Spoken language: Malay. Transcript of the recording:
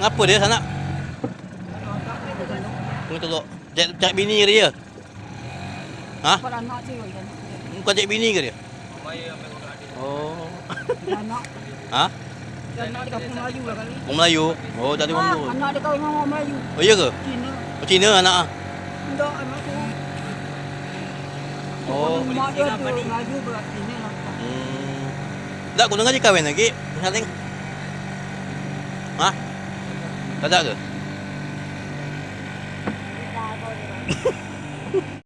Ngapa dia sanak? Tengok tengok. Cak, cak bini ke dia? Ha? Anak tu kan. Bukan cak bini ke dia? Oh. Anak. Ha? Anak dia kampung Melayu lah kali. Orang Melayu. Oh, tak ada orang Ah, Melayu. anak dia kahwin dengan orang Melayu. Oh, iya ke? Cina. Oh, Cina anak ah. Tak, anak tu. Oh. Mak dia tu Melayu berat Cina lah. Hmm. Tak, kau dengar dia kahwin lagi. Saling. Ha? Tak tak ke?